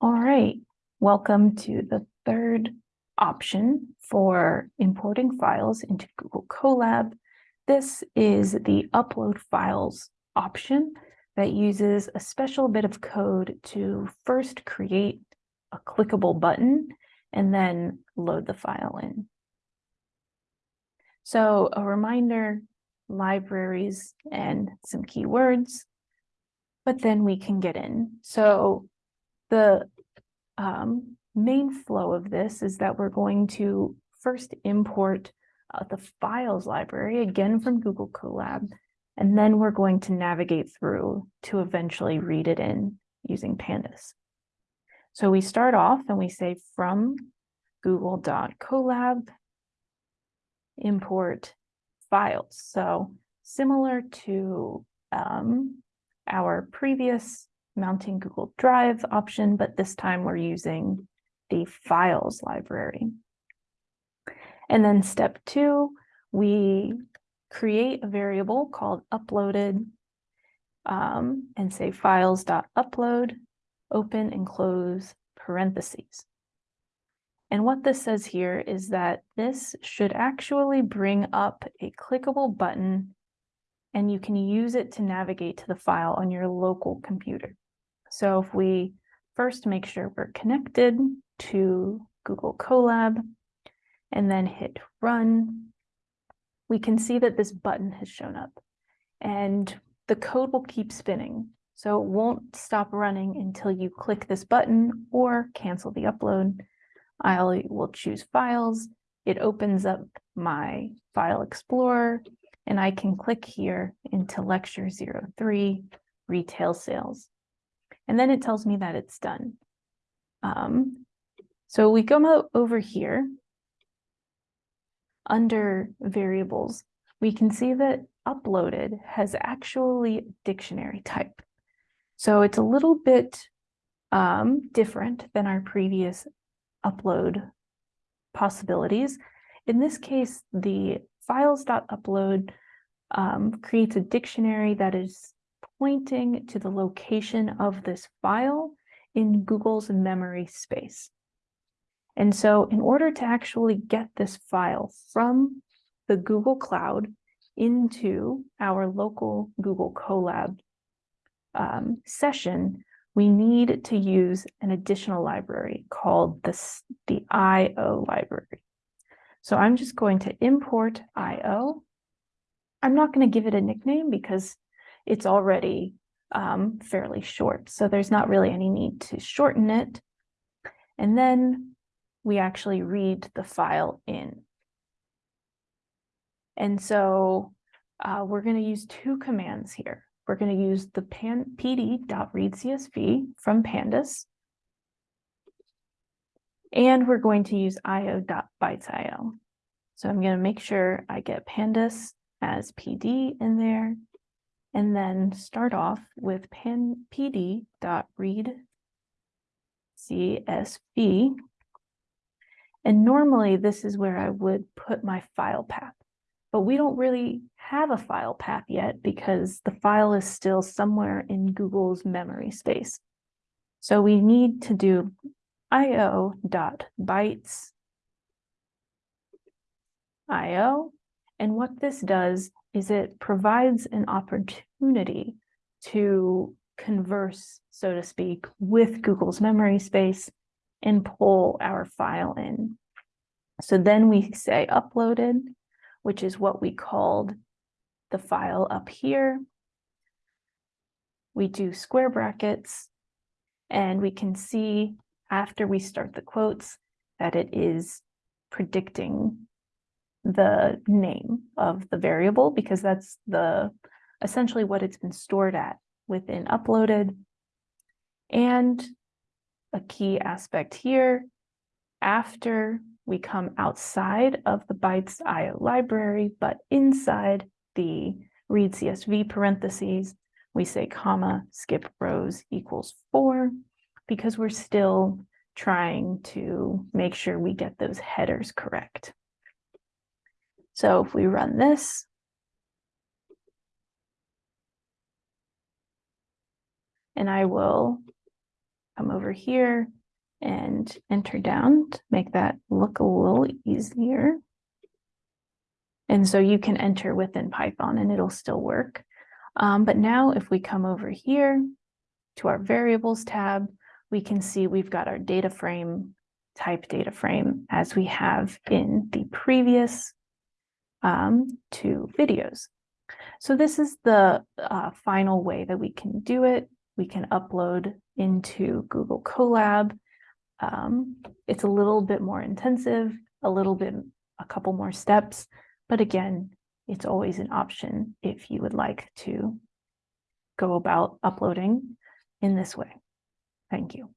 All right, welcome to the third option for importing files into Google Colab. This is the upload files option that uses a special bit of code to first create a clickable button and then load the file in. So a reminder, libraries and some keywords, but then we can get in. So the um, main flow of this is that we're going to first import uh, the files library, again from Google Colab, and then we're going to navigate through to eventually read it in using pandas. So we start off and we say from google.colab import files. So similar to um, our previous mounting Google Drive option, but this time we're using the files library. And then step two, we create a variable called uploaded um, and say files.upload, open and close parentheses. And what this says here is that this should actually bring up a clickable button and you can use it to navigate to the file on your local computer. So if we first make sure we're connected to Google Colab and then hit run, we can see that this button has shown up and the code will keep spinning. So it won't stop running until you click this button or cancel the upload. I will choose files. It opens up my file explorer and I can click here into lecture 03, retail sales. And then it tells me that it's done. Um, so we go over here under variables, we can see that uploaded has actually dictionary type. So it's a little bit um, different than our previous upload possibilities. In this case, the files.upload um, creates a dictionary that is pointing to the location of this file in Google's memory space. And so in order to actually get this file from the Google Cloud into our local Google Colab um, session, we need to use an additional library called this, the IO library. So I'm just going to import IO. I'm not going to give it a nickname because it's already um, fairly short. So there's not really any need to shorten it. And then we actually read the file in. And so uh, we're going to use two commands here. We're going to use the pd.readcsv from pandas. And we're going to use io.bytesio. So I'm going to make sure I get pandas as pd in there and then start off with pan pd.read csv. And normally this is where I would put my file path, but we don't really have a file path yet because the file is still somewhere in Google's memory space. So we need to do io.bytes io. And what this does is it provides an opportunity to converse, so to speak, with Google's memory space and pull our file in. So then we say uploaded, which is what we called the file up here. We do square brackets and we can see after we start the quotes that it is predicting the name of the variable because that's the essentially what it's been stored at within uploaded. And a key aspect here, after we come outside of the bytes IO library, but inside the read CSV parentheses, we say comma skip rows equals four because we're still trying to make sure we get those headers correct. So if we run this, and I will come over here and enter down to make that look a little easier. And so you can enter within Python and it'll still work. Um, but now if we come over here to our variables tab, we can see we've got our data frame type data frame as we have in the previous um, two videos. So this is the uh, final way that we can do it. We can upload into Google Colab. Um, it's a little bit more intensive, a little bit, a couple more steps, but again, it's always an option if you would like to go about uploading in this way. Thank you.